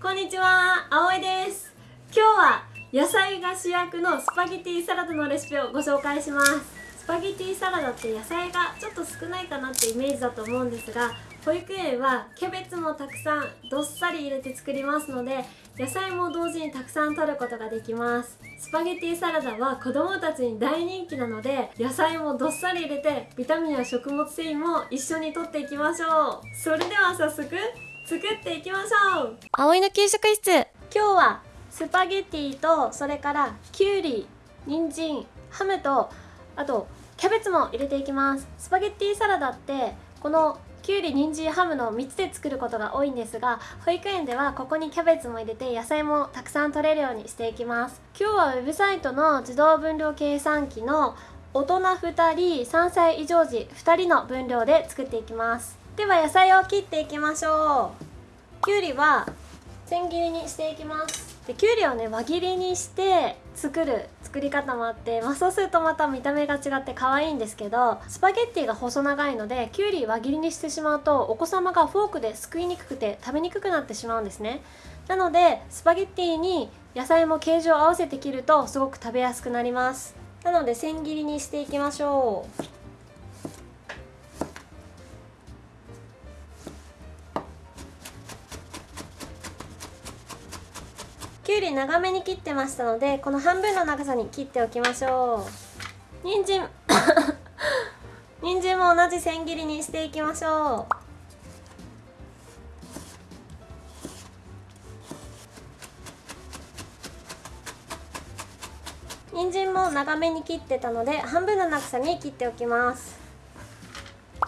こんにちは、葵です。今日は野菜が主役のスパゲティサラダのレシピをご紹介します。スパゲティサラダって野菜がちょっと少ないかなってイメージだと思うんですが保育園はキャベツもたくさんどっさり入れて作りますので野菜も同時にたくさん取ることができます。スパゲティサラダは子供たちに大人気なので野菜もどっさり入れてビタミンや食物繊維も一緒に取っていきましょう。それでは早速作っていきましょう。葵の給食室。今日はスパゲティとそれからきゅうり人参ハムとあとキャベツも入れていきます。スパゲティサラダってこのきゅうり人参ハムの3つで作ることが多いんですが保育園ではここにキャベツも入れて野菜もたくさん取れるようにしていきます。今日はウェブサイトの自動分量計算機の大人2人3歳以上児2人の分量で作っていきますでは野菜を切っていきましょう。きゅうりは千切りにしていきます。できゅうりをね輪切りにして作る作り方もあって、まあ、そうするとまた見た目が違って可愛いんですけどスパゲッティが細長いのできゅうり輪切りにしてしまうとお子様がフォークですくいにくくて食べにくくなってしまうんですね。なのでスパゲッティに野菜も形状を合わせて切るとすごく食べやすくなります。なので千切りにしていきましょう。きゅうり長めに切ってましたのでこの半分の長さに切っておきましょう。人参。人参も同じ千切りにしていきましょう。人参も長めに切ってたので半分の長さに切っておきます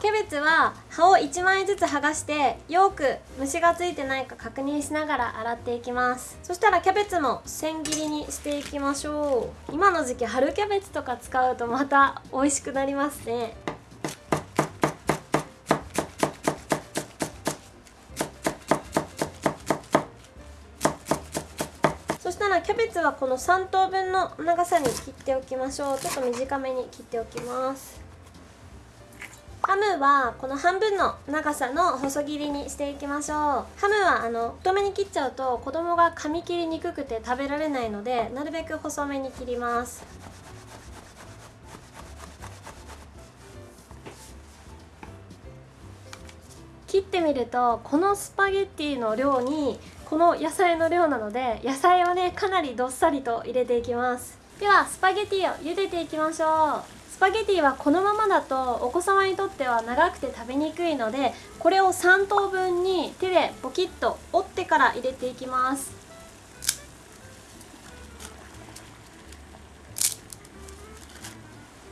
キャベツは葉を1枚ずつ剥がしてよく虫がついてないか確認しながら洗っていきます。そしたらキャベツも千切りにしていきましょう。今の時期春キャベツとか使うとまた美味しくなりますね。そしたらキャベツはこの3等分の長さに切っておきましょう。ちょっと短めに切っておきます。ハムはこの半分の長さの細切りにしていきましょう。ハムはあの太めに切っちゃうと子供が噛み切りにくくて食べられないのでなるべく細めに切ります。切ってみるとこのスパゲッティの量にこの野菜の量なので野菜をねかなりどっさりと入れていきます。ではスパゲッティを茹でていきましょう。パゲティはこのままだとお子様にとっては長くて食べにくいのでこれを3等分に手でポキッと折ってから入れていきます。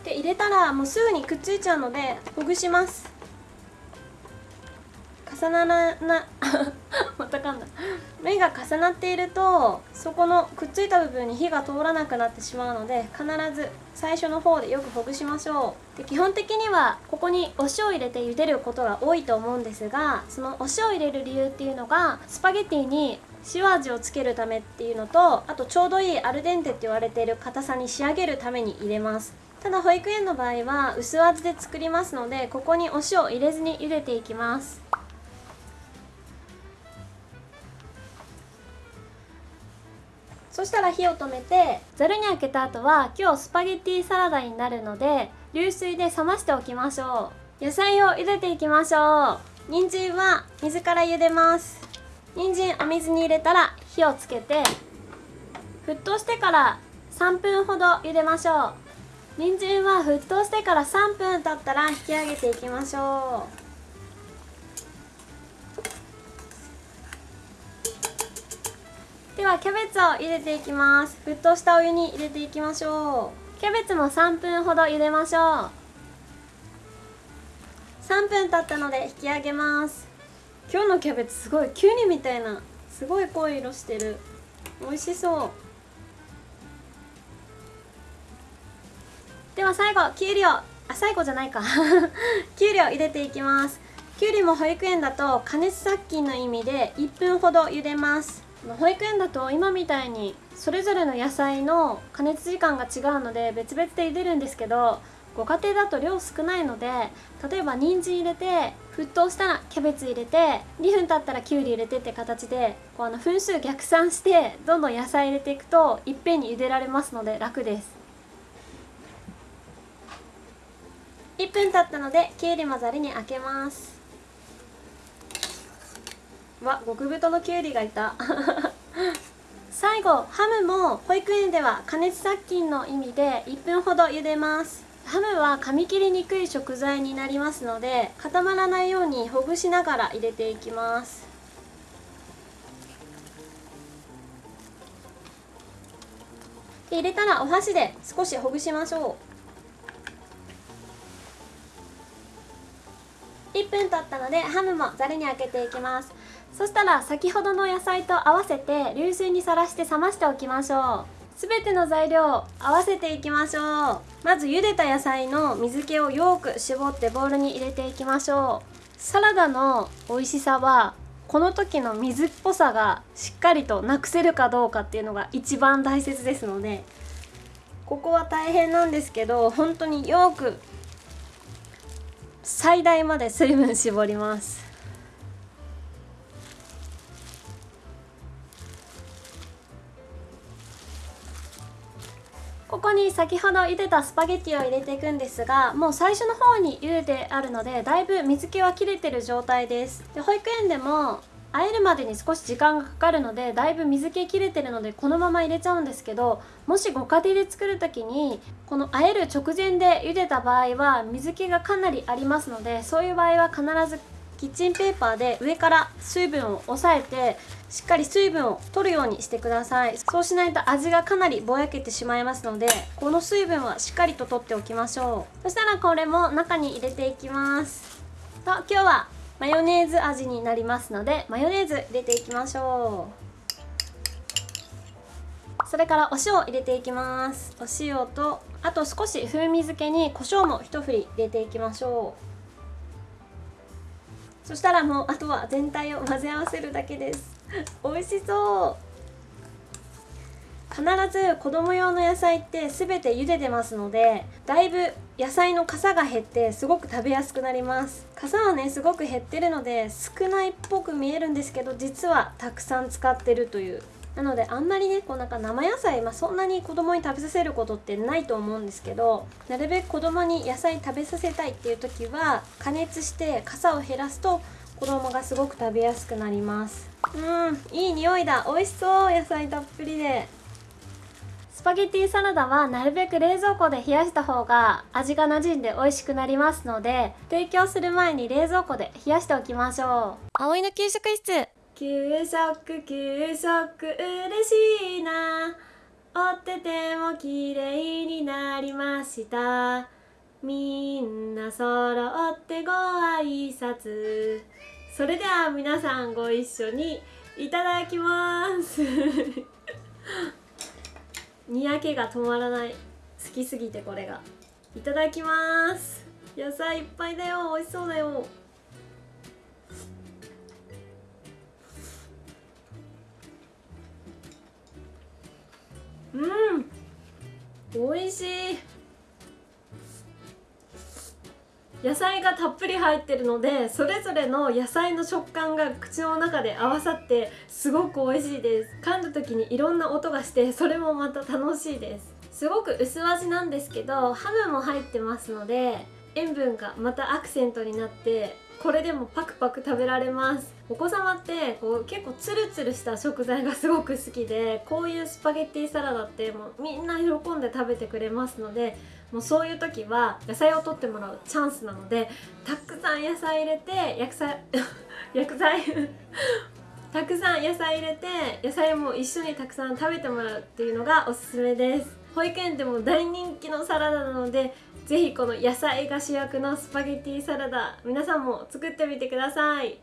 で入れたらもうすぐにくっついちゃうのでほぐします。重ならな目が重なっているとそこのくっついた部分に火が通らなくなってしまうので必ず最初の方でよくほぐしましょう。で基本的にはここにお塩を入れて茹でることが多いと思うんですがそのお塩を入れる理由っていうのがスパゲティに塩味をつけるためっていうのとあとちょうどいいアルデンテって言われている硬さに仕上げるために入れます。ただ保育園の場合は薄味で作りますのでここにお塩を入れずに茹でていきます。そしたら火を止めてざるにあけた後は今日スパゲッティサラダになるので流水で冷ましておきましょう。野菜を茹でていきましょう。人参は水から茹でます。人参お水に入れたら火をつけて沸騰してから3分ほど茹でましょう。人参は沸騰してから3分経ったら引き上げていきましょう。はキャベツを入れていきます。沸騰したお湯に入れていきましょう。キャベツも3分ほど茹でましょう。3分経ったので引き上げます。今日のキャベツすごいキュウリみたいなすごい濃い色してる。美味しそう。では最後きゅうりをあ最後じゃないか。きゅうりを入れていきます。きゅうりも保育園だと加熱殺菌の意味で1分ほど茹でます。保育園だと今みたいにそれぞれの野菜の加熱時間が違うので別々で茹でるんですけどご家庭だと量少ないので例えば人参入れて沸騰したらキャベツ入れて2分経ったらきゅうり入れてって形でこうあの分数逆算してどんどん野菜入れていくといっぺんに茹でられますので楽です。1分経ったのできゅうりもざるに開けます。わ極太のきゅうりがいた。最後ハムも保育園では加熱殺菌の意味で1分ほど茹でます。ハムは噛み切りにくい食材になりますので固まらないようにほぐしながら入れていきます。入れたらお箸で少しほぐしましょう。1分経ったのでハムもざるにあけていきます。そしたら先ほどの野菜と合わせて流水にさらして冷ましておきましょう。すべての材料を合わせていきましょう。まず茹でた野菜の水気をよく絞ってボウルに入れていきましょう。サラダの美味しさはこの時の水っぽさがしっかりとなくせるかどうかっていうのが一番大切ですのでここは大変なんですけど本当によく最大まで水分絞ります。に先ほど茹でたスパゲッティを入れていくんですがもう最初の方に茹でてあるのでだいぶ水気は切れてる状態です。で保育園でも和えるまでに少し時間がかかるのでだいぶ水気切れてるのでこのまま入れちゃうんですけどもしご家庭で作る時にこの和える直前で茹でた場合は水気がかなりありますのでそういう場合は必ずキッチンペーパーで上から水分を押さえてしっかり水分を取るようにしてください。そうしないと味がかなりぼやけてしまいますのでこの水分はしっかりと取っておきましょう。そしたらこれも中に入れていきます。と今日はマヨネーズ味になりますのでマヨネーズ入れていきましょう。それからお塩を入れていきます。お塩とあと少し風味付けに胡椒も一振り入れていきましょう。そしたらもうあとは全体を混ぜ合わせるだけです。美味しそう。必ず子供用の野菜って全て茹でてますのでだいぶ野菜の傘が減ってすごく食べやすくなります。傘はねすごく減ってるので少ないっぽく見えるんですけど実はたくさん使ってるという。なのであんまりねこうなんか生野菜、まあ、そんなに子供に食べさせることってないと思うんですけどなるべく子供に野菜食べさせたいっていう時は加熱して傘を減らすと子供がすごく食べやすくなります。うんいい匂いだ。美味しそう野菜たっぷりで。スパゲッティサラダはなるべく冷蔵庫で冷やした方が味が馴染んで美味しくなりますので提供する前に冷蔵庫で冷やしておきましょう。葵の給食室。給食給食嬉しいな。折ってても綺麗になりました。みんな揃ってご挨拶。それでは皆さんご一緒にいただきます。にやけが止まらない。好きすぎてこれが。いただきます。野菜いっぱいだよ。美味しそうだよ。うん。美味しい。野菜がたっぷり入ってるのでそれぞれの野菜の食感が口の中で合わさってすごく美味しいです。噛んだ時にいろんな音がしてそれもまた楽しいです。すごく薄味なんですけどハムも入ってますので塩分がまたアクセントになってこれでもパクパク食べられます。お子様ってこう結構ツルツルした食材がすごく好きでこういうスパゲッティサラダってもうみんな喜んで食べてくれますのでもうそういう時は野菜を取ってもらうチャンスなのでたくさん野菜入れて薬菜 薬剤 たくさん野菜入れて野菜も一緒にたくさん食べてもらうっていうのがおすすめです。保育園でも大人気のサラダなのでぜひこの野菜が主役のスパゲッティサラダ皆さんも作ってみてください。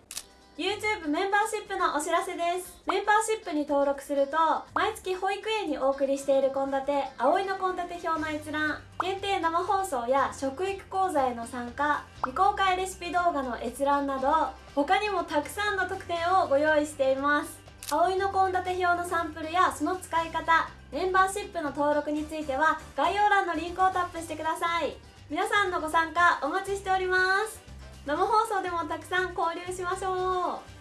YouTube メンバーシップのお知らせです。メンバーシップに登録すると毎月保育園にお送りしている献立葵の献立表の閲覧限定生放送や食育講座への参加未公開レシピ動画の閲覧など他にもたくさんの特典をご用意しています。葵の献立表のサンプルやその使い方メンバーシップの登録については概要欄のリンクをタップしてください。皆さんのご参加お待ちしております。生放送でもたくさん交流しましょう。